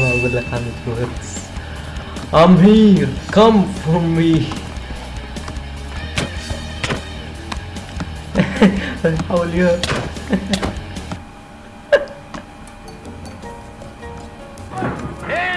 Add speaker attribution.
Speaker 1: well, with the hand words. I'm here! Come for me! How will you? hey!